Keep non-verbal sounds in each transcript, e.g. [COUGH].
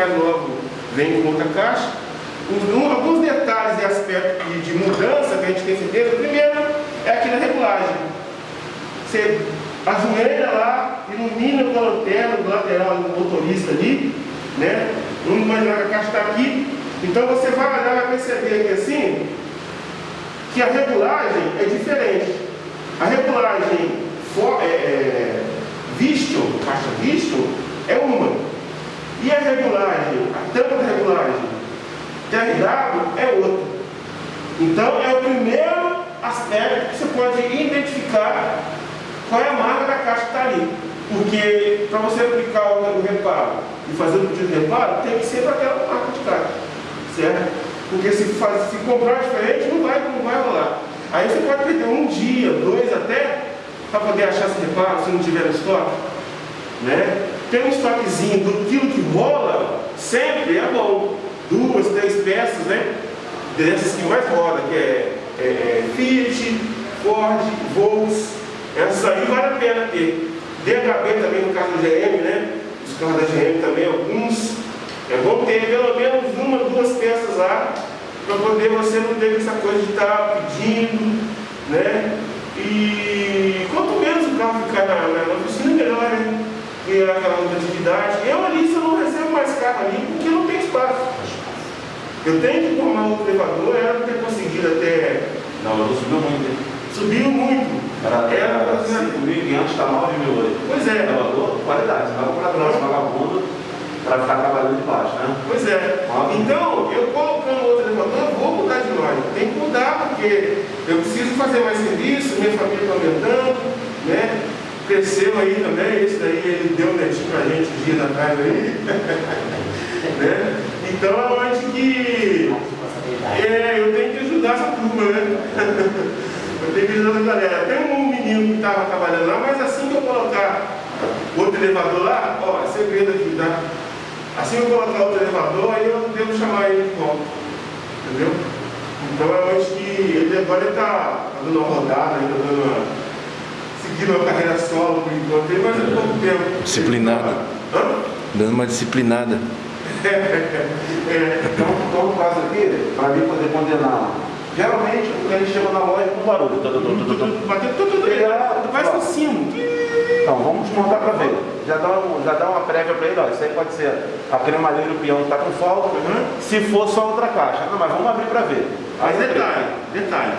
mais logo vem com outra caixa. Um, alguns detalhes e aspectos de, mudança que a gente tem certeza. Primeiro é aqui na regulagem. Você ajoelha lá, ilumina com a lanterna do lateral do motorista ali, né? Vamos imaginar que a caixa está aqui. Então você vai olhar e vai perceber aqui assim que a regulagem é diferente. A regulagem for, é, é, visto, caixa visto. E a regulagem, a tampa da regulagem TRW é outra. Então é o primeiro aspecto que você pode identificar qual é a marca da caixa que está ali. Porque para você aplicar o reparo e fazer o pedido de reparo, tem que ser para aquela marca de caixa. Certo? Porque se, faz, se comprar diferente, não vai, não vai rolar. Aí você pode perder um dia, dois até, para poder achar esse reparo se não tiver no estoque. Né? Tem um estoquezinho do quilo que rola, sempre é bom. Duas, três peças, né? Dessas que mais roda, que é, é, é Fiat, Ford, Volks. Essas aí vale a pena ter. DHB também no caso do GM, né? Os carros da GM também, alguns. É bom ter pelo menos uma, duas peças lá, para poder você não ter essa coisa de estar tá pedindo, né? E quanto menos o carro ficar na, na, oficina, melhor, né? E aquela outra atividade. Eu ali, eu não recebo mais carro ali, porque não tem espaço. Eu tenho que tomar outro elevador, era ter conseguido até. Não, eu subiu muito. Subiu muito. Era, era 5.500, está 9 mil hoje. Pois é. Elevador, qualidade. Você vai comprar nosso vagabundo para ficar trabalhando de baixo, né? Pois é. Então, eu colocando outro elevador, vou mudar de loja. Tem que mudar, porque eu preciso fazer mais serviço, minha família está aumentando, né? Cresceu aí também, esse daí ele deu um netinho pra gente dias atrás aí. [LAUGHS] né? Então é onde que. É, eu tenho que ajudar essa turma, né? [LAUGHS] eu tenho que ajudar a galera. Tem um menino que estava trabalhando lá, mas assim que eu colocar outro elevador lá, ó, é segredo aqui, tá? Assim que eu colocar outro elevador, aí eu devo chamar ele de volta. Entendeu? Então eu acho que ele agora está tá dando uma rodada, ainda dando uma, seguindo uma carreira solo por enquanto, mas é pouco tempo. Disciplinada. Hã? Dando uma disciplinada. [LAUGHS] É, é, então, então, no caso aqui, para mim poder condenar Geralmente o cliente chega na loja com barulho. [LAUGHS] Bateu tudo, faz o sino. Então, vamos montar para ver. Já dá, um, já dá uma prévia para ele, ó, isso aí pode ser a cremalheira e o peão que está com folga, uhum. se for só outra caixa. Não, mas vamos abrir para ver. Aí mas detalhe, detalhe.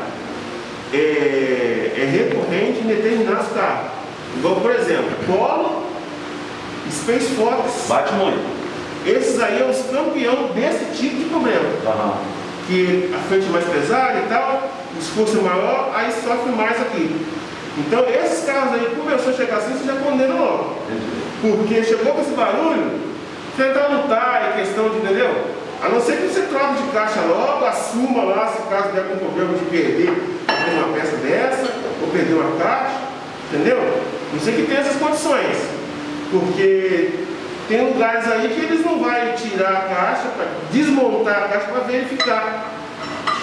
É, é recorrente em determinados carros. Igual, por exemplo, Polo, Space Fox. Bate muito. Esses aí são os campeões desse tipo de problema. Uhum que a frente é mais pesada e tal, o esforço é maior, aí sofre mais aqui. Então esses carros aí, começou a chegar assim, você já condena logo. Porque chegou com esse barulho, no tá, é questão de, entendeu? A não ser que você troque de caixa logo, assuma lá se caso der algum problema de perder uma peça dessa, ou perder uma caixa, entendeu? Não sei que tem essas condições. Porque tem lugares aí que eles não vão tirar a caixa, para desmontar a caixa para verificar.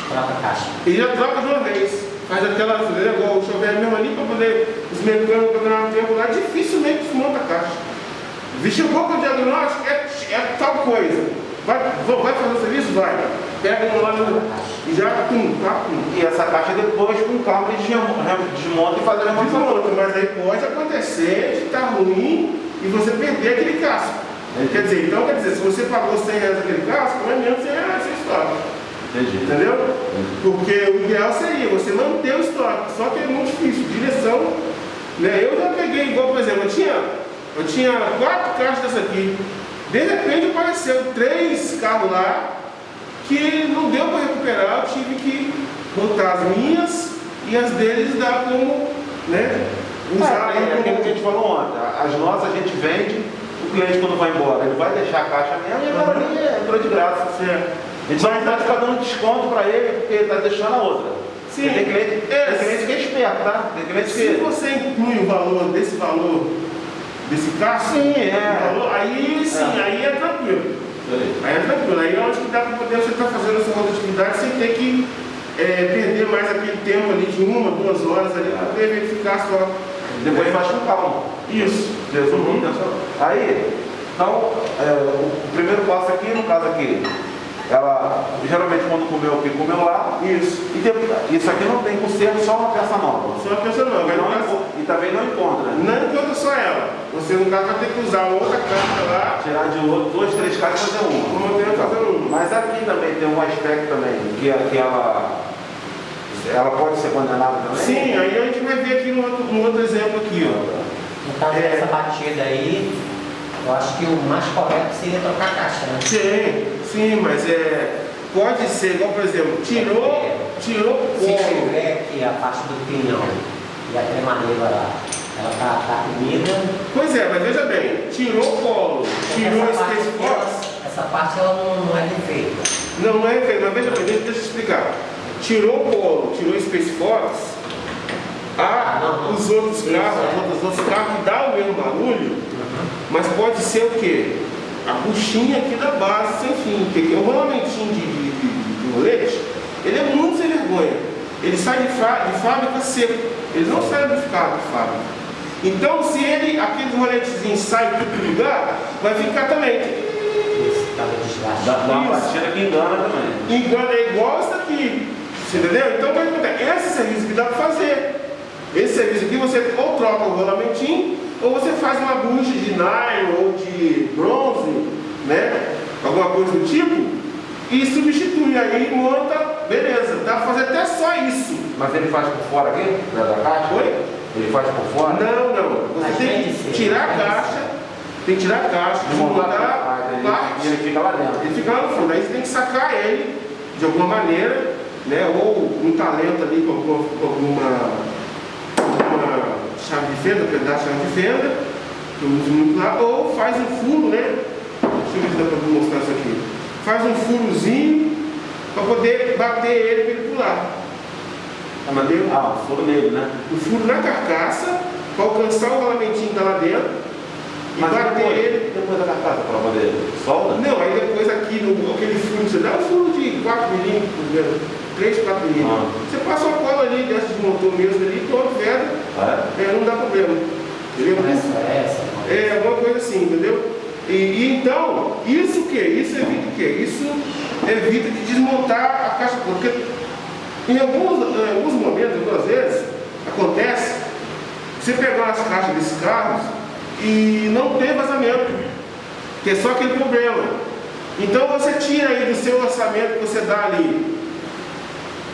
Troca a caixa. E já troca de uma vez. Faz aquela igual o chover mesmo ali, para poder os mecânicos ganhar um tempo lá, dificilmente desmonta a caixa. Chegou com o diagnóstico, é, é tal coisa. Vai, vai fazer o serviço? Vai. Pega um lá e já com tá, E essa caixa depois com calma desmonta e faz a remoção. Mas aí pode acontecer de estar tá ruim e você perder aquele casco. Quer dizer, então quer dizer, se você pagou 100 reais aquele casco, não é menos 100 reais esse estoque. Entendi. Entendeu? Porque o ideal seria você manter o estoque, só que é muito difícil. Direção, né? Eu já peguei igual, por exemplo, eu tinha, eu tinha quatro caixas dessa aqui. De repente apareceu três carros lá que não deu para recuperar, eu tive que botar as minhas e as deles dar como, né? Usar é, é aquilo que a gente falou ontem. As nossas a gente vende, o cliente quando vai embora, ele vai deixar a caixa mesmo e agora ali entrou de graça. Certo. A gente pode ficar dando desconto para ele porque ele está deixando a outra. Sim. Tem cliente, é, tem cliente que é esperto, tá? Tem cliente Se que... você inclui o valor desse valor desse carro, sim, é. Valor, aí sim, é. aí é tranquilo. Aí é tranquilo. Aí é onde que dá para poder você estar tá fazendo essa rotatividade sem ter que é, perder mais aquele tempo ali de uma, duas horas ali para poder verificar só depois faz com calma. Isso. Resumindo, uhum. aí Então, é, o primeiro passo aqui, no caso aqui, ela geralmente quando comeu aqui, comeu lá. Isso. E tem, isso aqui não tem conserto, só uma peça nova. Só uma peça nova. Não, Não, enco- e também não encontra. não encontra só ela. Você, no caso, vai ter que usar outra carta lá. Tirar de outro, duas, três caixas e fazer uma. Eu tenho fazendo uma. Mas aqui também tem um aspecto também, que, que ela, ela pode ser condenada também? Sim, aí a gente vai ver aqui no outro, no outro exemplo aqui, ó. No caso É. dessa batida aí, eu acho que o mais correto seria trocar a caixa, né? Sim, sim, mas é. Pode ser, igual por exemplo, tirou, tirou o Se colo. tiver aqui a parte do pinhão e a cremadeira lá, ela tá, tá comida, Pois é, mas veja bem, tirou o colo, tirou essa parte, Space ela, essa parte ela não, não é defeita. Não, não é feio, mas veja bem, deixa, deixa eu explicar. Tirou o polo, tirou o Space Force, Ah, não, não. os outros carros, é. os outros, outros carros que dão o mesmo barulho, mas pode ser o quê? A buchinha aqui da base sem fim, porque o rolamentinho de, de, de, de rolete, ele é muito sem vergonha. Ele sai de, de fábrica seco, ele não sai lubrificado de fábrica. Então, se ele, aquele roletezinho sai de outro lugar, vai ficar também. Esse caso de desgaste. Dá, dá uma Isso. batida que engana também. Engana é igual essa aqui. Você entendeu? Então, o que acontece? Esse serviço que dá para fazer. Esse serviço aqui você ou troca o rolamentinho, ou você faz uma bucha de nylon ou de bronze, né? Alguma coisa do tipo, e substitui. Aí monta, beleza. Dá para fazer até só isso. Mas ele faz por fora aqui, da, da caixa? Oi? Ele faz por fora? Não, não. Você tem que ser, tirar a caixa, tem que tirar a caixa, Desmontar entendi. parte. E ele fica lá dentro. Ele fica lá no fundo, aí você tem que sacar ele de alguma maneira, né? Ou um talento ali com, alguma chave de fenda, pedaço de chave de fenda, que eu uso muito lá, ou faz um furo, né? Deixa eu ver se dá para mostrar isso aqui. Faz um furozinho para poder bater ele para ele pular. Ah, mas deu- ah, o furo nele, né? O furo na carcaça para alcançar o rolamentinho que está lá dentro e Mas bater depois, ele. depois da carcaça, para poder solda? Não, aí depois aqui no aquele furo que você dá, um furo de 4 milímetros, 3, 4 milímetros. Ah. Você passa uma cola ali, dessa desmontou mesmo ali, todo vendo, É? é, não dá problema. Entendeu? Essa, essa. É alguma coisa assim, entendeu? E, e então, isso o quê? Isso evita o quê? Isso evita de desmontar a caixa. Porque em alguns, em alguns momentos, algumas vezes, acontece você pegar as caixas desses carros e não tem vazamento, que é só aquele problema. Então você tira aí do seu orçamento que você dá ali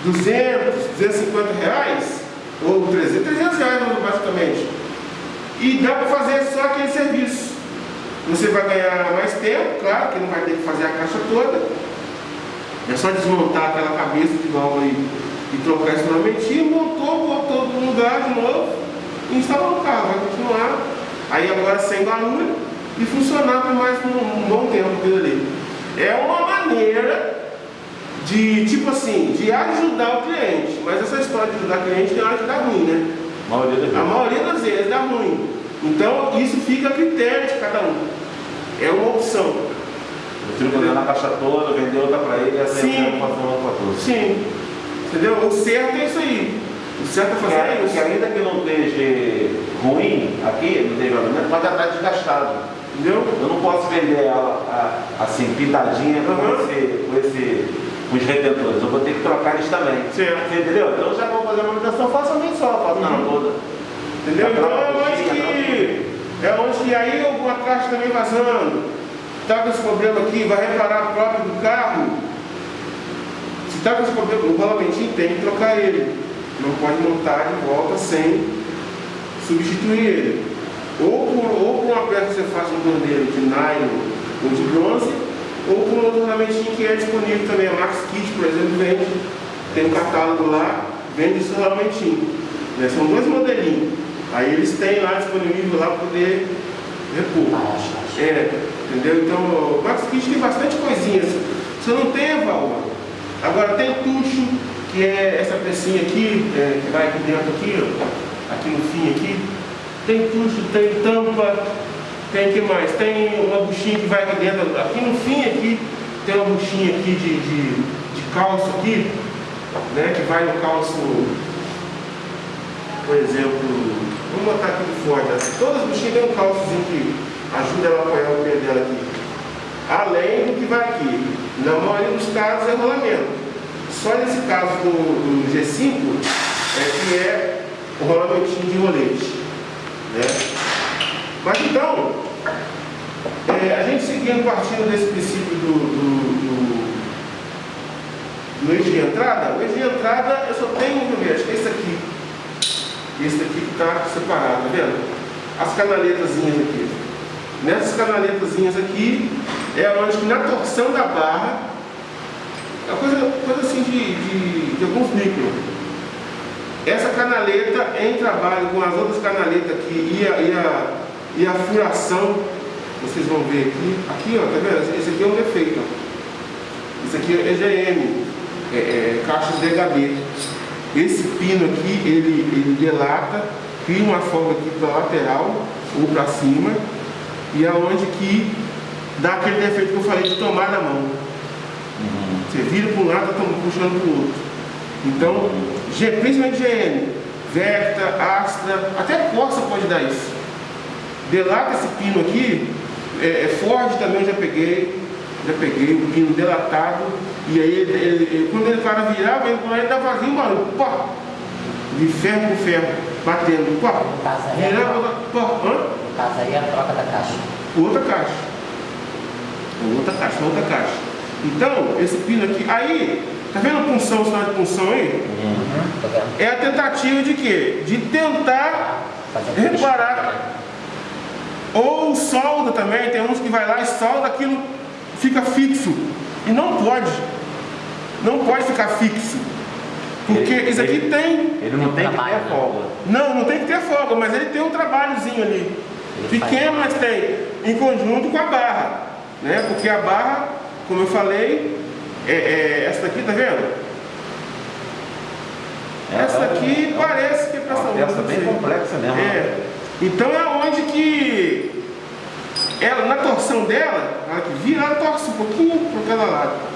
200, 250 reais, ou 300, 300 reais basicamente, e dá para fazer só aquele serviço. Você vai ganhar mais tempo, claro, que não vai ter que fazer a caixa toda. É só desmontar aquela cabeça de válvula aí e trocar esse ornamentinho, montou, botou no lugar de novo e instalou no carro. Vai continuar aí agora sem barulho e funcionar por mais um, um bom tempo ali. É uma maneira de, tipo assim, de ajudar o cliente. Mas essa história de ajudar o cliente tem hora que dá ruim, né? A maioria das A vezes. maioria das vezes dá ruim. Então isso fica a critério de cada um. É uma opção. Eu tiro vender na caixa toda, vender outra para ele e assim uma para todos. Sim. Entendeu? O certo é isso aí. O certo é fazer Porque, isso. porque ainda que não esteja ruim aqui, não teve mas já está desgastado. Entendeu? Eu não posso vender ela a- assim, pintadinha com, Uhum. esse, com, esse, com os retentores. Eu vou ter que trocar eles também. Certo. Você entendeu? Então já vou fazer a manutenção, faço a mim só, faço na Uhum. toda. Entendeu? Então é onde que. É onde que aí alguma caixa também vazando. Tá com esse problema aqui, vai reparar a própria do carro. Se tá com esse problema, o rolamentinho tem que trocar ele. Não pode montar de volta sem substituir ele. Ou por, ou por uma peça que você faz um cordeiro de nylon ou de bronze, ou por um outro ornamentinho que é disponível também. A Max Kit, por exemplo, vende, tem um catálogo lá, vende esse ornamentinho. Né? São dois modelinhos. Aí eles têm lá disponível lá para poder repor. Ah. É, entendeu? Então, o Max Kit tem bastante coisinhas. Você não tem a válvula. Agora tem tucho, que é essa pecinha aqui, é, que vai aqui dentro aqui, ó, aqui no fim aqui. Tem tucho, tem tampa, tem que mais? Tem uma buchinha que vai aqui dentro, aqui no fim aqui, tem uma buchinha aqui de, de, de calço aqui, né? Que vai no calço, por exemplo, vamos botar aqui do né? todas as buchinhas têm um calçozinho que ajuda ela a apoiar o pé dela aqui. Além do que vai aqui. Na maioria dos casos é rolamento. Só nesse caso do, do G5 é que é o rolamentinho de rolete. Né? Mas então, é, a gente seguindo partindo desse princípio do, do, do, do eixo de entrada, o eixo de entrada eu só tenho, ver, acho que é esse aqui. Esse daqui que está separado, tá vendo? As canaletazinhas aqui. Nessas canaletazinhas aqui é onde que na torção da barra, é coisa, coisa assim de, de, de alguns micros. Essa canaleta em trabalho com as outras canaletas aqui e a, e a, e a furação, vocês vão ver aqui, aqui ó, tá vendo? Esse aqui é um defeito, ó. Isso aqui é EGM, é, é, caixas DHB. Esse pino aqui, ele, ele delata, cria uma folga aqui para lateral ou para cima, e aonde que dá aquele defeito que eu falei de tomar na mão. Uhum. Você vira para um lado, está puxando para o outro. Então, principalmente GN, Vecta, Astra, até Corsa pode dar isso. Delata esse pino aqui, é, é Ford também eu já peguei, já peguei o pino delatado, e aí ele, ele, quando ele para virar, ele, ele vazio um barulho, pá, de ferro com ferro, batendo, pá, virava, pá, hã? A troca da caixa. Outra caixa. Outra caixa, outra caixa. Então, esse pino aqui, aí Tá vendo a punção, sinal de punção aí? Uhum. É a tentativa de quê? De tentar reparar. Ou solda também, tem uns que vai lá e solda aquilo, fica fixo. E não pode. Não pode ficar fixo. Porque ele, isso aqui ele, tem. Ele não tem que ter folga. Não, não tem que ter folga, mas ele tem um trabalhozinho ali. Pequeno, mas tem. Em conjunto com a barra. Né? Porque a barra, como eu falei, é, é, essa daqui, tá vendo? Essa aqui parece que é pressão. Uma peça bem complexa mesmo. É. Então é onde que ela, na torção dela, ela que vira, ela torce um pouquinho para cada lado.